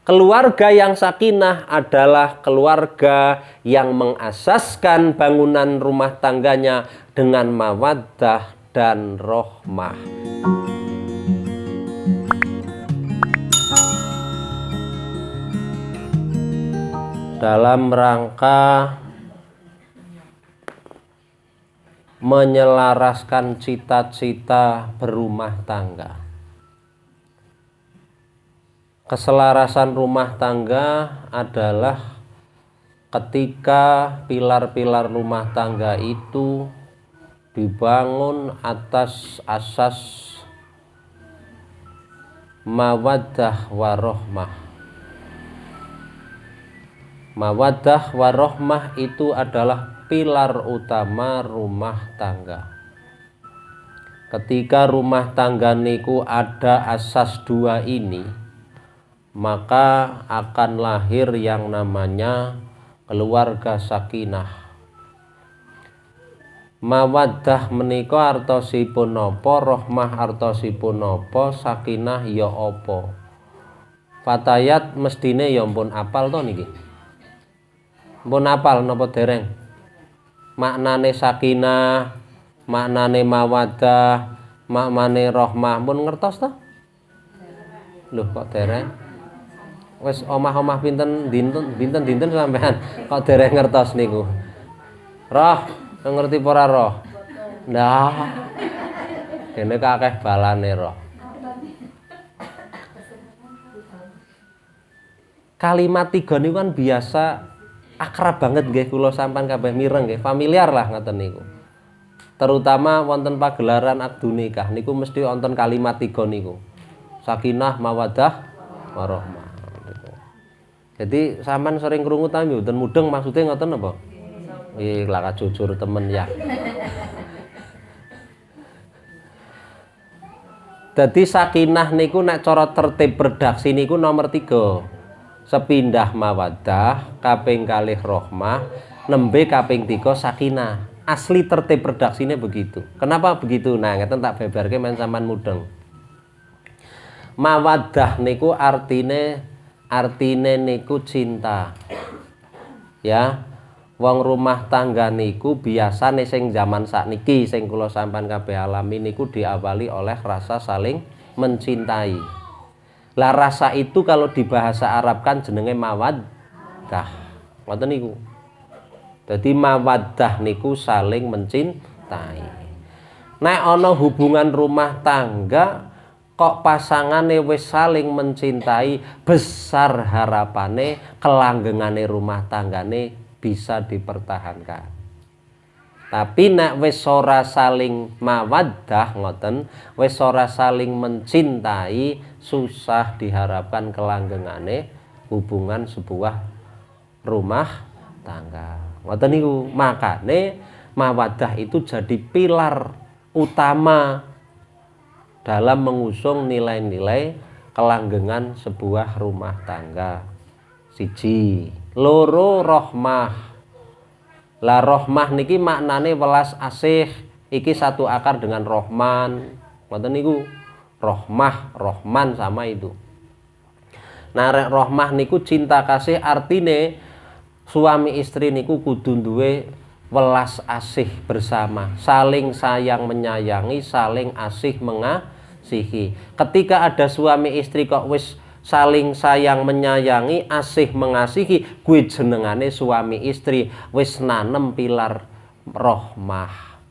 Keluarga yang sakinah adalah keluarga yang mengasaskan bangunan rumah tangganya dengan mawaddah dan rohmah. Dalam rangka menyelaraskan cita-cita berumah tangga. Keselarasan rumah tangga adalah ketika pilar-pilar rumah tangga itu dibangun atas asas mawaddah warohmah. Mawaddah warohmah itu adalah pilar utama rumah tangga ketika rumah tangga niku ada asas dua ini maka akan lahir yang namanya keluarga sakinah. Mawaddah menika artosipun napa rohmah artosipun napa sakinah ya apa? Fatayat mestine ya pun apal to niki? Pun apal napa dereng? Maknane sakinah maknane mawadah maknane rohmah pun ngertos to? Lho kok dereng wis omah-omah pinten? Dinten binten dinten sampean? Kok dereng ngertos niku? Roh ngerti ora roh? Nah kene kakeh balane roh. Kalimat tiga niku kan biasa akrab banget nggih kula sampan kabeh mireng nggih. Familiar lah ngoten niku. Terutama wonten pagelaran akdu nikah. Niku mesti wonten kalimat tiga niku. Sakinah mawadah warahmah jadi sampan sering krungu ta mboten mudeng maksudnya ngoten apa? Ih, laka jujur temen ya. Jadi sakinah niku nek cara tertib redaksi niku nomor tiga. Sepindah mawadah kaping kalih rohmah nembe kaping tiga sakinah. Asli tertib redaksinya begitu. Kenapa begitu? Nah ngeten tak beberke men sampean mudeng. Mawadah niku artine artine niku cinta ya wong rumah tangga niku biasa nih sing zaman sakniki sing kula sampean kabeh alami niku diawali oleh rasa saling mencintai lah rasa itu kalau di bahasa Arab kan jenenge mawaddah. Ngoten niku. Jadi mawaddah niku saling mencintai. Nek ana hubungan rumah tangga kok pasangane wis saling mencintai, besar harapane kelanggengane rumah tanggane bisa dipertahankan. Tapi nek wis ora saling mawaddah ngoten, wis ora saling mencintai, susah diharapkan kelanggengane hubungan sebuah rumah tangga. Ngoten niku, makane mawaddah itu jadi pilar utama dalam mengusung nilai-nilai kelanggengan sebuah rumah tangga. Siji, loro rohmah. Lah rohmah niki maknane welas asih iki satu akar dengan rohman. Ngoten niku? Rohmah rohman sama itu. Nah rohmah niku cinta kasih artine suami istri niku kudu duwe welas asih bersama saling sayang menyayangi saling asih mengasihi. Ketika ada suami istri kok wis saling sayang menyayangi asih mengasihi gue jenengane suami istri wis nanem pilar rohmah.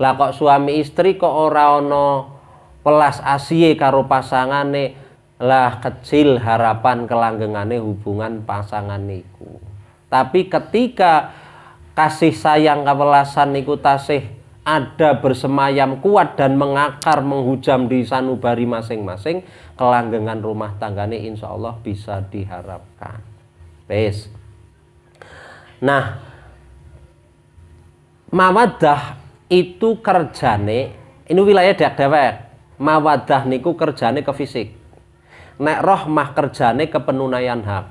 Lah kok suami istri kok ora ono pelas asih karo pasangane? Lah kecil harapan kelanggengane hubungan pasangan niku. Tapi ketika kasih sayang kewelasan niku tasih ada bersemayam kuat dan mengakar menghujam di sanubari masing-masing. Kelanggengan rumah tanggane insya Allah bisa diharapkan. Bes. nah mawadah itu kerjane ini wilayah dek dewek. Mawadah niku kerjane ke fisik. Nek rohmah kerjane ke penunaian hak.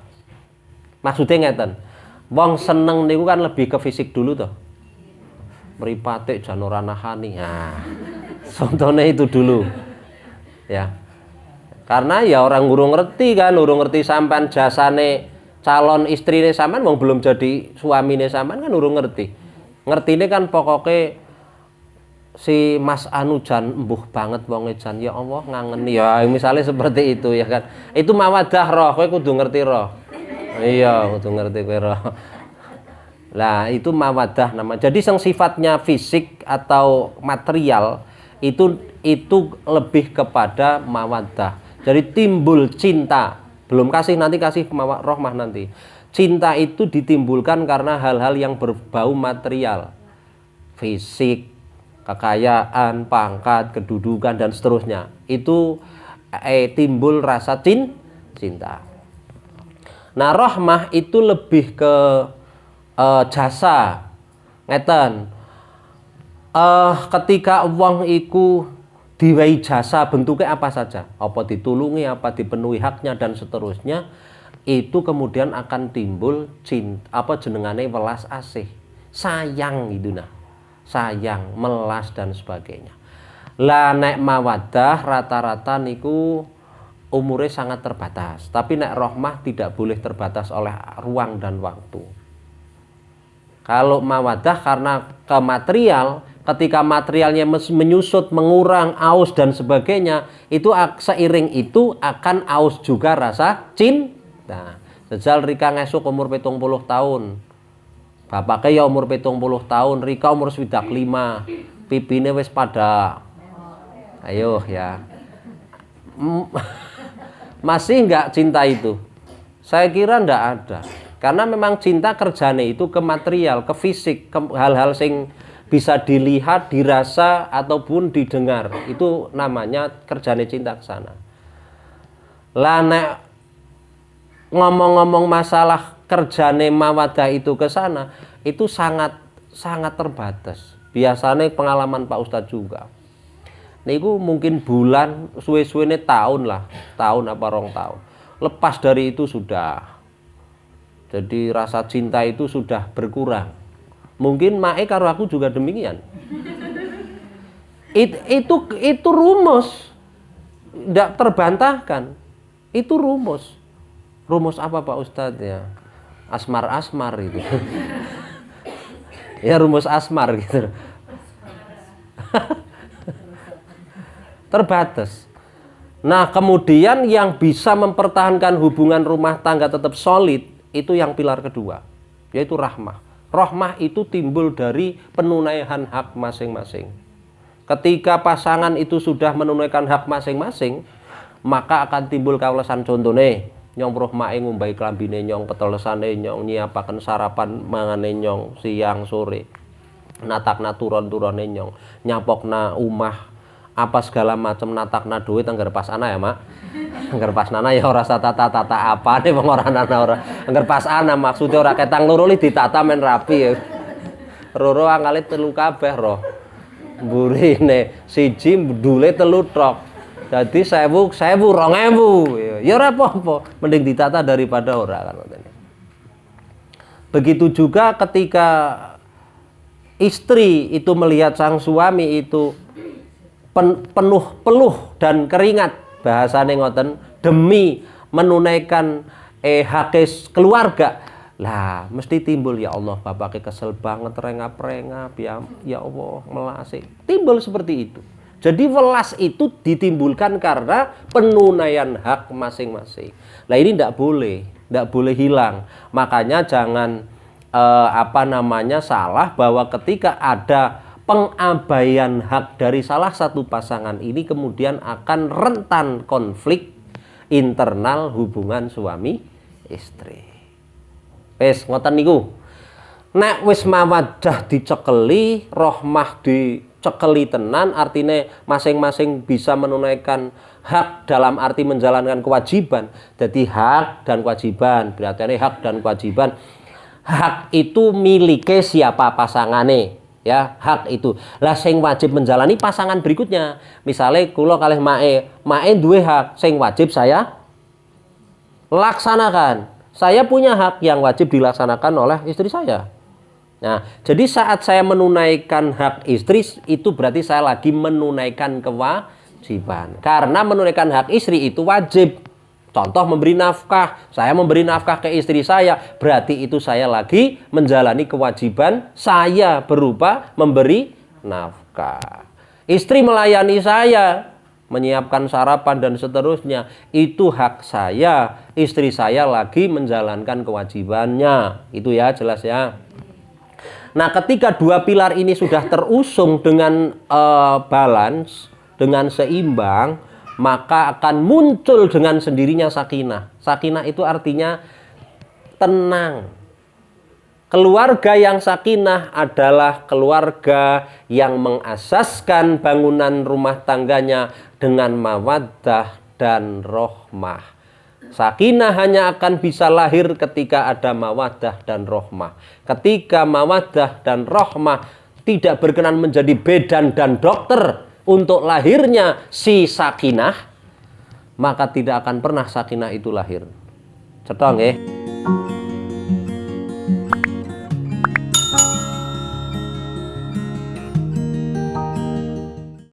Maksudnya ngeten wong seneng niku kan lebih ke fisik dulu tuh meripatik janora nahani nah contohnya itu dulu. Ya. Karena ya orang urung ngerti kan urung ngerti sampan jasane calon istri istrine sampean wong belum jadi suami suamine sampean kan urung ngerti. Ngerti ini kan pokoknya si Mas Anujan embuh banget wong Jan ya Allah ngangen ya misalnya seperti itu ya kan. Itu mawadah roh kowe kudu ngerti roh iya kudu ngerti roh lah itu mawadah nama. Jadi yang sifatnya fisik atau material itu itu lebih kepada mawadah. Jadi timbul cinta. Belum kasih nanti kasih rohmah nanti. Cinta itu ditimbulkan karena hal-hal yang berbau material. Fisik kekayaan pangkat kedudukan dan seterusnya. Itu eh, timbul rasa cin cinta nah rohmah itu lebih ke eh, jasa. Ngeten. Eh, ketika uang iku diwai jasa bentuknya apa saja? Apa ditulungi apa dipenuhi haknya dan seterusnya itu kemudian akan timbul cinta apa jenengane welas asih. Sayang gitu nah. Sayang melas dan sebagainya. Lah nek mawadah rata-rata niku umurnya sangat terbatas tapi nek rohmah tidak boleh terbatas oleh ruang dan waktu kalau mawadah karena ke material ketika materialnya menyusut, mengurang, aus dan sebagainya, itu seiring itu akan aus juga rasa cinta. Sejal Rika ngesuk umur petung puluh tahun. Bapaknya ya umur petung puluh tahun, Rika umur swidak lima. Pipine wis pada Ayo ya. Masih enggak cinta itu? Saya kira enggak ada. Karena memang cinta kerjanya itu ke material, ke fisik, ke hal-hal sing bisa dilihat, dirasa ataupun didengar. Itu namanya kerjane cinta ke sana. Lah ngomong-ngomong masalah kerjane mawadah itu ke sana, itu sangat sangat terbatas. Biasanya pengalaman Pak Ustadz juga. Niku mungkin bulan suwe-suwe tahun lah, tahun apa rong tahun. Lepas dari itu sudah. Jadi rasa cinta itu sudah berkurang Mungkin mae karo aku juga demikian. It, itu itu rumus. Tidak terbantahkan. Itu rumus. Rumus apa Pak Ustadz ya? Asmar-asmar itu. ya rumus asmar gitu. Terbatas. Nah, kemudian yang bisa mempertahankan hubungan rumah tangga tetap solid itu yang pilar kedua, yaitu rahmah. Rohmah itu timbul dari penunaian hak masing-masing. Ketika pasangan itu sudah menunaikan hak masing-masing, maka akan timbul kawasan contohnya nyong rohmah ngumbai klambine nyong petelesane nyong nyiapaken sarapan mangane nyong siang sore natak naturon turone nyong nyapokna umah apa segala macam natakna duit anggar pas ana ya mak? Anggar pas nana ya ora tata tata apa nih bang ora nana ora. Anggar pas ana maksudnya ora ketang loro li ditata men rapi ya. Roro angale telu kabeh roh. Burine siji dule telu trok. Jadi sewu sewu rong ewu. Ya ora apa-apa. Mending ditata daripada ora kan begitu juga ketika istri itu melihat sang suami itu pen, penuh peluh dan keringat bahasane ngoten demi menunaikan eh hakis keluarga. Lah mesti timbul ya Allah bapaknya kesel banget rengap-rengap ya ya Allah melasi timbul seperti itu. Jadi welas itu ditimbulkan karena penunaian hak masing-masing. Lah ini tidak boleh tidak boleh hilang. Makanya jangan eh, apa namanya salah bahwa ketika ada pengabaian hak dari salah satu pasangan ini kemudian akan rentan konflik internal hubungan suami istri. Wes ngoten niku. Nek wis mawadah dicekeli, rohmah dicekeli tenan artinya masing-masing bisa menunaikan hak dalam arti menjalankan kewajiban. Jadi hak dan kewajiban, berarti ini hak dan kewajiban. Hak itu miliknya siapa pasangannya ya hak itu. Lah sing wajib menjalani pasangan berikutnya. Misalnya kulo kalih mae. Mae dua hak sing wajib saya laksanakan. Saya punya hak yang wajib dilaksanakan oleh istri saya. Nah jadi saat saya menunaikan hak istri itu berarti saya lagi menunaikan kewa kewajiban. Karena menunaikan hak istri itu wajib. Contoh memberi nafkah, saya memberi nafkah ke istri saya, berarti itu saya lagi menjalani kewajiban saya berupa memberi nafkah. Istri melayani saya, menyiapkan sarapan dan seterusnya, itu hak saya. Istri saya lagi menjalankan kewajibannya. Itu ya, jelas ya. Nah, ketika dua pilar ini sudah terusung dengan uh, balance, dengan seimbang, maka akan muncul dengan sendirinya sakinah. Sakinah itu artinya tenang. Keluarga yang sakinah adalah keluarga yang mengasaskan bangunan rumah tangganya dengan mawaddah dan rohmah. Sakinah hanya akan bisa lahir ketika ada mawadah dan rohmah. Ketika mawadah dan rohmah tidak berkenan menjadi bedan dan dokter untuk lahirnya si sakinah, maka tidak akan pernah sakinah itu lahir. Cetong ya.